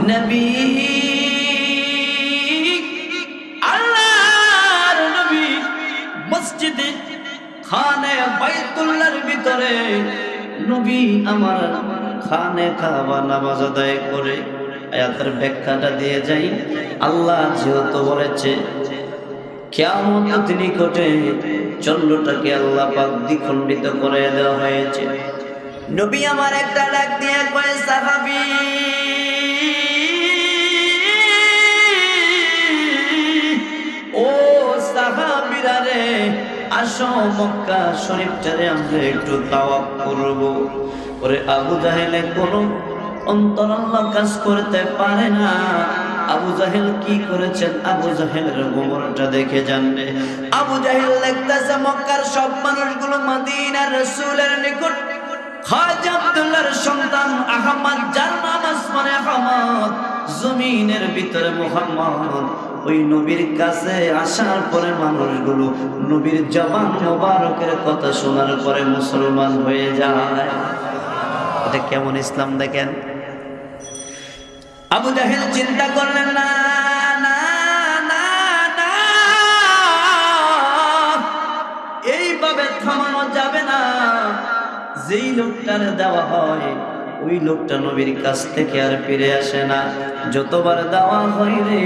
নবী নবী ভিতরে নবী আমার খানে নামাজ আদায় করে। ব্যাখ্যাটা দিয়ে আল্লাহ যেহেতু কেমন চন্দ্রটাকে আল্লাহ পাক দ্বিখণ্ডিত করে দেওয়া হয়েছে। নবী আমার একটা ডাক দিয়ে কয়ে আসো মক্কা আমরা একটু করব। ওরে আবু জাহেলে কোনো কাজ করতে পারে না। আবু জাহেল কি করেছেন? আবু জাহেলের দেখে জানবে আবু জাহেল দেখতেছে মক্কার সব মানুষগুলো মদিনার রসুলের নিকট। জমিনের ভিতরে মোহাম্মদ। ওই নবীর কাছে আসার পরে মানুষগুলো নবীর জবান মোবারকের কথা শোনার পরে মুসলমান হয়ে যায়। এটা কেমন ইসলাম দেখেন? আবু জাহেল চিন্তা করলেন, না এইভাবে থামানো যাবে না। যেই লোকটার দেওয়া হয়, ওই লোকটা নবীর কাছ থেকে আর ফিরে আসে না। যতবার দেওয়া হয় রে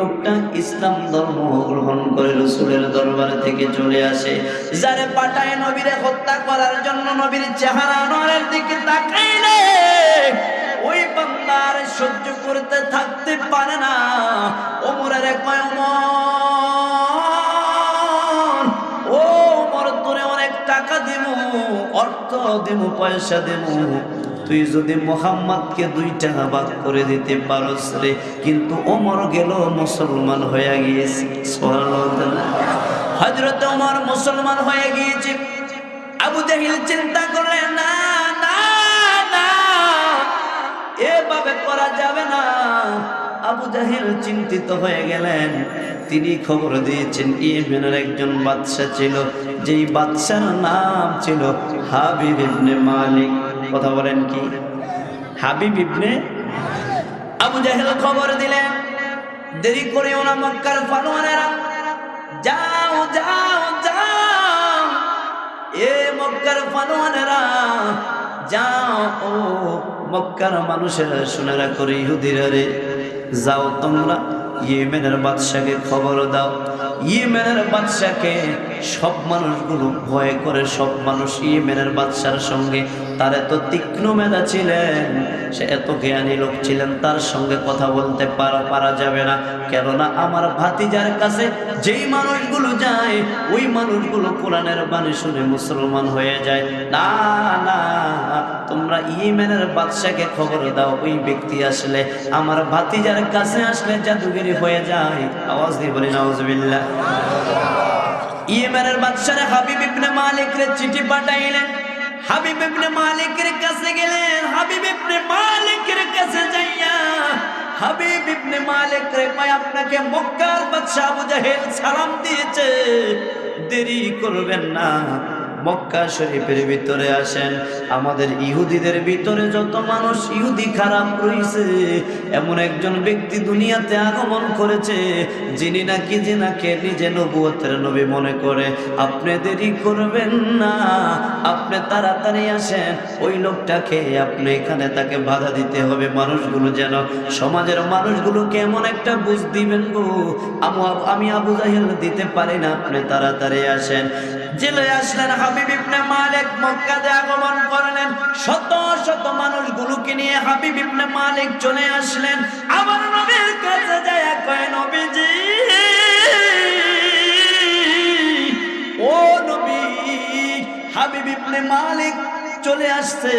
লোকটা ইসলাম ধর্ম গ্রহণ করে রসুলের দরবার থেকে চলে আসে। যারে পাঠায় নবীরে হত্যা করার জন্য নবীর চেহারা নরের দিকে তাকাইলে ওই বান্দার সহ্য করতে থাকতে পারে না। ওমরের কয় ও ওমর, তোরে অনেক টাকা দিব অর্থ দেব পয়সা দেব তুই যদি মোহাম্মদকে দুইটা ভাগ করে দিতে পারস রে, কিন্তু ওমর গেল মুসলমান হয়ে গিয়েছে। হজরত ওমর মুসলমান হয়ে গিয়েছে। আবু জাহিল চিন্তা করলেন, না না না, এভাবে করা যাবে না। আবু জাহিল চিন্তিত হয়ে গেলেন। তিনি খবর দিয়েছেন, ইয়েমেনের একজন বাদশা ছিল, যেই বাদশার নাম ছিল হাবিব মালিক। কথা বলেন কি? হাবিব ইবনে আবু জাহেল খবর দিলেন, দেরি করে ওনা মক্কার ফানোয়ানেরা যাও যাও যাও, এ মক্কার ফানোয়ানেরা যাও, ও মক্কার মানুষেরা, শুনে করে ইহুদিরা রে। যাও তোমরা ইয়েমেনের বাদশাকে খবর দাও। ইয়েমেনের বাদশাকে সব মানুষগুলো ভয় করে, সব মানুষ ইয়েমেনের বাদশার সঙ্গে তার এত তীক্ষ্ণ মেধা ছিলেন, সে এত জ্ঞানী লোক ছিলেন, তার সঙ্গে কথা বলতে পারা পারা যাবে না। কেননা আমার ভাতিজার কাছে যেই মানুষগুলো যায়, ওই মানুষগুলো কোরআনের বাণী শুনে মুসলমান হয়ে যায়। না না, তোমরা ইয়েমেনের বাদশাকে খবর দাও, ওই ব্যক্তি আসলে আমার ভাতিজার কাছে আসলে জাদুগিরি হয়ে যায়। আওয়াজ দিয়ে বলি নাউজুবিল্লাহ। ইয়েমেনের বাদশারে হাবিব ইবনে মালিকরে চিঠি পাঠাইলেন। হাবিব ইবনে মালিকের কাছে গেলেন, হাবিব ইবনে মালিকের কাছে যাইয়া, হাবিব ইবনে মালিক রে ভাই, আপনাকে মক্কার বাদশা আবু জাহেল সালাম দিয়েছে। দেরি করবেন না। মক্কা শরীফের ভিতরে আসেন। আমাদের ইহুদিদের ভিতরে যত মানুষ ইহুদি খারাপ রয়েছে, এমন একজন ব্যক্তি দুনিয়াতে আগমন করেছে, যিনি নাকি জিনাকে নিজে নবুয়তের নবী মনে করে। আপনি দেরি করবেন না, আপনি তাড়াতাড়ি আসেন। ওই লোকটাকে আপনি এখানে তাকে বাধা দিতে হবে। মানুষগুলো যেন, সমাজের মানুষগুলো কেমন একটা বুঝ দিবেন গো। আমি আবু জাহেল দিতে পারি না, আপনি তাড়াতাড়ি আসেন। জেলে আসলেন হাবিব ইবনে মালিক, মক্কাতে আগমন করলেন। শত শত মানুষগুলোকে নিয়ে হাবিব ইবনে মালিক চলে আসলেন। আমার নবীর কাছে যায় কয়, নবীজি, ও নবী, হাবিব ইবনে মালিক চলে আসছে।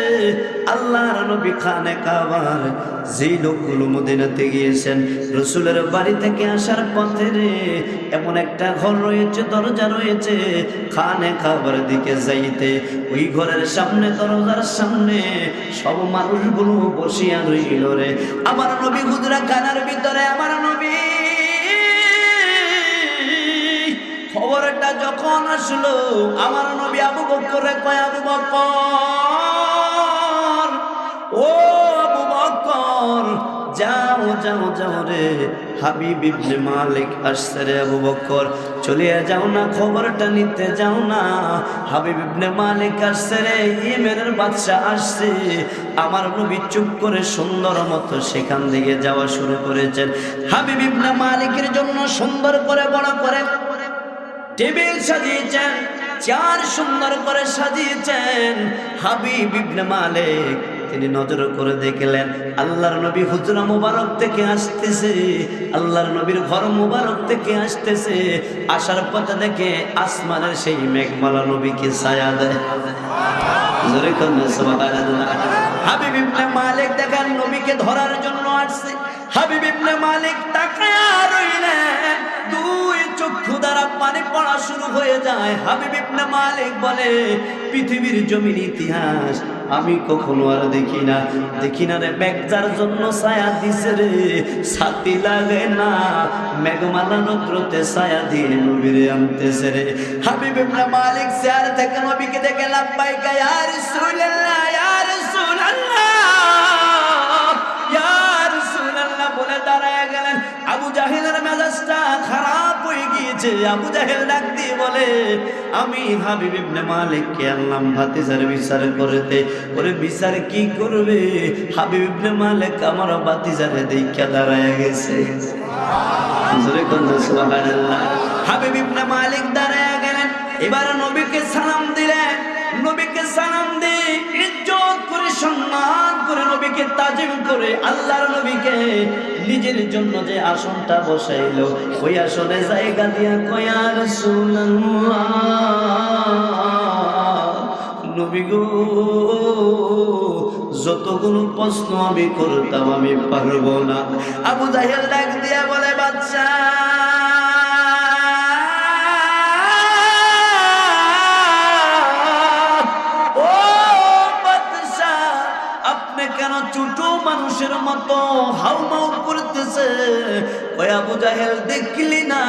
আল্লাহর নবী খানে কাবার। যেই লোকগুলো মদিনাতে গিয়েছেন, রসুলের বাড়ি থেকে আসার পথে রে, এমন একটা ঘর রয়েছে, দরজা রয়েছে। খানে খাবার দিকে যাইতে, ওই ঘরের সামনে, দরজার সামনে সব মানুষগুলো বসিয়া রইল রে। আমার নবী হুজরা খানার ভিতরে, আমার নবী! খবরটা যখন আসলো, আমার নবী আবু বকরে কয়, আবু বকর ও আবু বকর যাও যাও যাও রে, হাবিব ইবনে মালিক আসছে রে আবু বকর চলিয়ে যাও না, খবরটা নিতে যাও না, হাবিব ইবনে মালিক আসছে রে ইয়েমেনের বাদশা আসছে। আমার নবী চুপ করে সুন্দর মতো সেখান থেকে যাওয়া শুরু করেছেন। হাবিব ইবনে মালিকের জন্য সুন্দর করে, বড় করে টেবিল সাজিয়েছেন চার সুন্দর করে সাজিয়েছেন। হাবিব ইবনে মালিক, তিনি নজর করে দেখলেন, আল্লাহর নবী হুজরা মুবারক থেকে আসতেছে, আল্লাহর নবীর ঘর মুবারক থেকে আসতেছে। আসার পথে দেখে আসমানের সেই মেঘমালা নবীকে ছায়া দেয়। মালিক দেখেন নবীকে ধরার জন্য আসছে। হাবিব ইবনে মালিক তাকায়া চক্ষু দ্বারা পানি পড়া শুরু হয়ে যায়। হাবিব ইবনে মালিক বলে, পৃথিবীর জমির ইতিহাস আমি কখনো আর দেখি না। দেখি না রে ব্যাগজার জন্য ছায়া দিছে রে। ছাতি লাগে না, মেঘমালা নদ্রতে ছায়া দিয়ে নবীরে আনতেছে রে। হাবিব ইবনে মালিক চেয়ার থেকে নবীকে দেখে লাব্বাইকা ইয়া রাসূলুল্লাহ ইয়া রাসূলুল্লাহ হয়ে আবু জাহেল ডাক দিয়ে বলে, আমি হাবিব ইবনে মালিককে আনলাম ভাতিজার বিচার করতে। ওরে বিচার কি করবে? হাবিব ইবনে মালিক আমার ভাতিজারে দেইখা দাঁড়ায় গেছে। সুবহানাল্লাহ। হাবিব ইবনে মালিক দাঁড়ায় গেলেন। এবার নবীকে সালাম তাজিম করে আল্লাহর নবীকে নিজের জন্য যে আসনটা বসাইলো, ওই আসনে জায়গা দিয়া কয়ার গো, যতগুলো প্রশ্ন আমি করতাম আমি পারব না। আবু জাহেল ডাক দিয়া বলে বাচ্চা মানুষের মতো হাউমাউ করতেছে। ওই আবু জাহেল দেখলি না?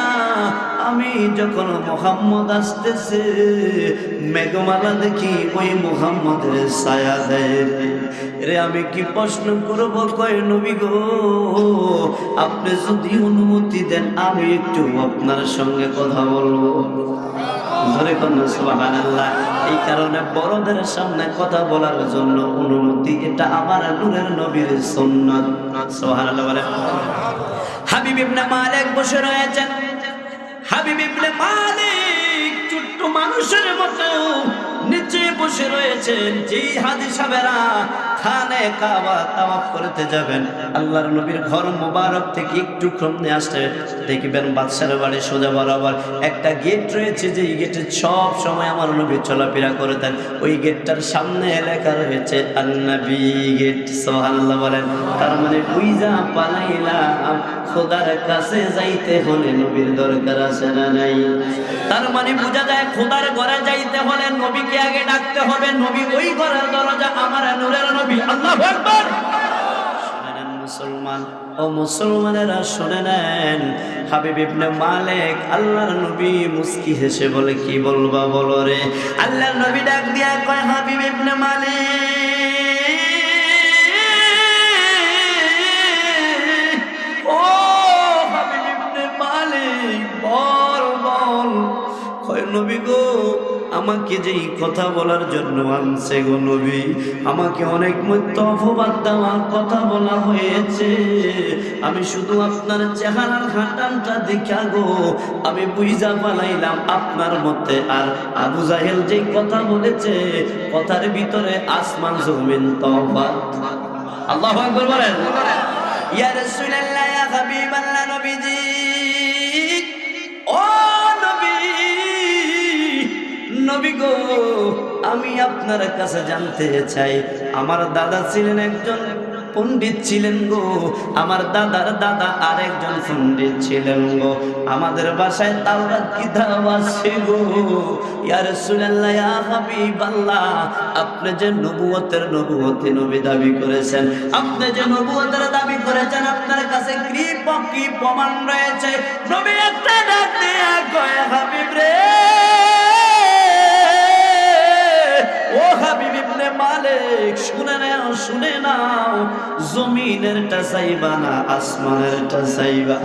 আমি যখন মোহাম্মদ আসতেছে, মেঘমালা দেখি ওই মোহাম্মদের ছায়া দেয় রে। আমি কি প্রশ্ন করব? কয়, নবী গো, আপনি যদি অনুমতি দেন, আমি একটু আপনার সঙ্গে কথা বলব। ধরে কন্যা সুবহানাল্লাহ। এই কারণে বড়দের সামনে কথা বলার জন্য অনুমতি, এটা আমার নূরের নবীর সুন্নাত। সুবহানাল্লাহ হাবিব ইবনে মালিক বসে রয়েছেন। হাবিব ইবনে মালিক ছোট্ট মানুষের মতো নিচে বসে রয়েছেন। যেই হাদি সাহেবেরা খানে কাবা তাওয়াফ করতে যাবেন। আল্লাহর নবীর ঘর মোবারক থেকে একটু সামনে আসতে দেখবেন বাদশার বাড়ি সোজা বরাবর একটা গেট রয়েছে, যেই গেটে সব সময় আমার নবী চলাফেরা করতেন। ওই গেটটার সামনে লেখা রয়েছে, আন্নাবি গেট সোহাল্লাহ বলেন। তার মানে বুইজা পালাইলাম, খোদার কাছে যাইতে হলে নবীর দরকার আছে না নাই? তার মানে বোঝা যায় খোদার ঘরে যাইতে হলে নবীকে আগে ডাকতে হবে। নবী ওই ঘরের দরজা আমার নূরের নবী আল্লাহু আকবার। শুনে নেন মুসলমান, ও মুসলমানেরা শুনে নেন মালিক আল্লাহর নবী মুস্কি হেসে বলে, কি বলবা বলো রে? আল্লাহর নবী ডাক দিয়া কয়, হাবিব ইবনে মালিক, ও হাবিব ইবনে মালিক, বল বল। কয়, নবী গো আমাকে যেই কথা বলার জন্য আনছে গো নবী আমাকে অনেক মধ্য অপবাদ দেওয়ার কথা বলা হয়েছে। আমি শুধু আপনার চেহারার হাঁটানটা দেখা গো আমি বুঝা পালাইলাম আপনার মধ্যে আর আবু জাহেল যেই কথা বলেছে কথার ভিতরে আসমান জমিন তফাত আল্লাহু আকবার বলেন। ইয়া রাসূলুল্লাহ ইয়া হাবিবাল্লাহ নবীজি। নবী গো, আমি আপনার কাছে জানতে চাই। আমার দাদা ছিলেন একজন পণ্ডিত ছিলেন গো, আমার দাদার দাদা আরেকজন পণ্ডিত ছিলেন গো। আমাদের বাসায় তাওরাত কিতাব আছে গো? ইয়া রাসূলুল্লাহ, ইয়া হাবিবাল্লাহ, আপনি যে নবুয়তের নবুয়তে নবী দাবি করেছেন, আপনি যে নবুয়তের দাবি করেছেন, আপনার কাছে কি কি প্রমাণ রয়েছে? নবী একটা ডাক দিয়ে, কয় হাবিব রে। ও হাবিব ইবনে মালিক, শুনে নাও শুনে নাও। জমিনের টা চাইবা না, আসমানের টা চাইবা